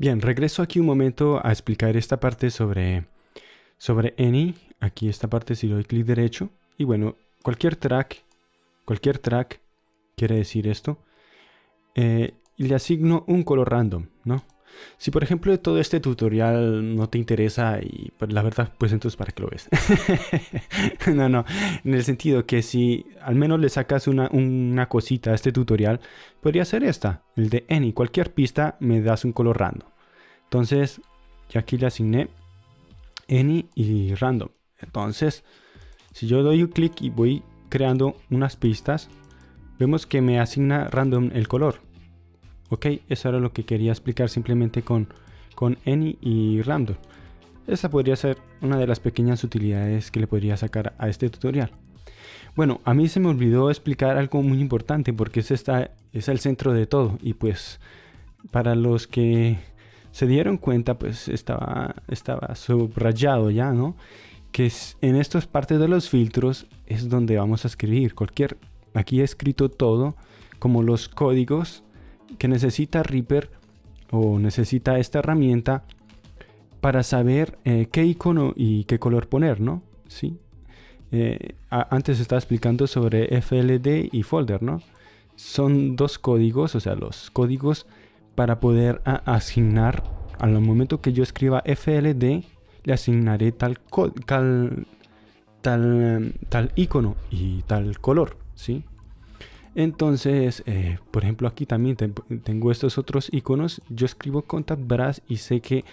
Bien, regreso aquí un momento a explicar esta parte sobre, sobre Any. Aquí esta parte si doy clic derecho. Y bueno, cualquier track, cualquier track quiere decir esto. Eh, le asigno un color random, ¿no? Si por ejemplo todo este tutorial no te interesa y pues, la verdad, pues entonces ¿para qué lo ves? no, no, en el sentido que si al menos le sacas una, una cosita a este tutorial, podría ser esta, el de any. Cualquier pista me das un color random. Entonces, ya aquí le asigné any y random. Entonces, si yo doy un clic y voy creando unas pistas, vemos que me asigna random el color. Ok, eso era lo que quería explicar simplemente con, con any y random. Esa podría ser una de las pequeñas utilidades que le podría sacar a este tutorial. Bueno, a mí se me olvidó explicar algo muy importante porque es, esta, es el centro de todo y pues para los que se dieron cuenta pues estaba, estaba subrayado ya, ¿no? Que en estas partes de los filtros es donde vamos a escribir cualquier, aquí he escrito todo como los códigos que necesita Reaper o necesita esta herramienta para saber eh, qué icono y qué color poner, ¿no? Sí. Eh, antes estaba explicando sobre FLD y folder, ¿no? Son dos códigos, o sea, los códigos para poder asignar al momento que yo escriba FLD le asignaré tal tal tal, tal icono y tal color, ¿sí? Entonces, eh, por ejemplo, aquí también tengo estos otros iconos. Yo escribo contact brass y sé que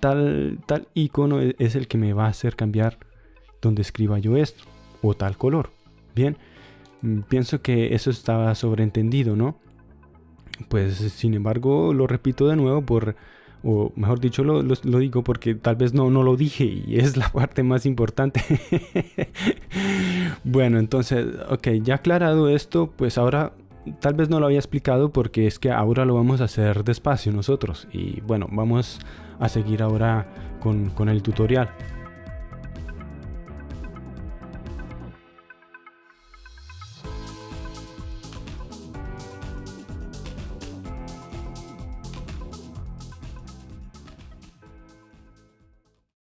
tal, tal icono e-, es el que me va a hacer cambiar donde escriba yo esto o tal color. Bien, mm, pienso que eso estaba sobreentendido, ¿no? Pues sin embargo, lo repito de nuevo por o mejor dicho lo, digo porque tal vez no, no lo dije y es la parte más importante. Bueno, entonces, ok, ya aclarado esto, pues ahora tal vez no lo había explicado porque es que ahora lo vamos a hacer despacio nosotros y bueno, vamos a seguir ahora con, con el tutorial.